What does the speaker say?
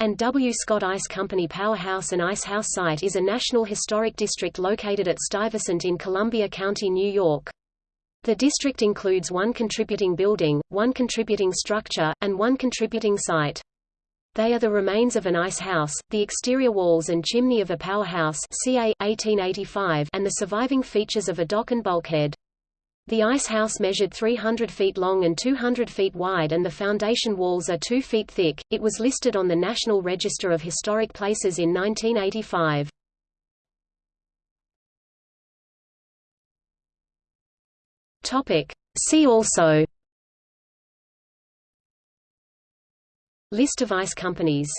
and W. Scott Ice Company Powerhouse and Ice House site is a National Historic District located at Stuyvesant in Columbia County, New York. The district includes one contributing building, one contributing structure, and one contributing site. They are the remains of an ice house, the exterior walls and chimney of a powerhouse ca. 1885 and the surviving features of a dock and bulkhead. The ice house measured 300 feet long and 200 feet wide and the foundation walls are 2 feet thick. It was listed on the National Register of Historic Places in 1985. Topic. See also List of ice companies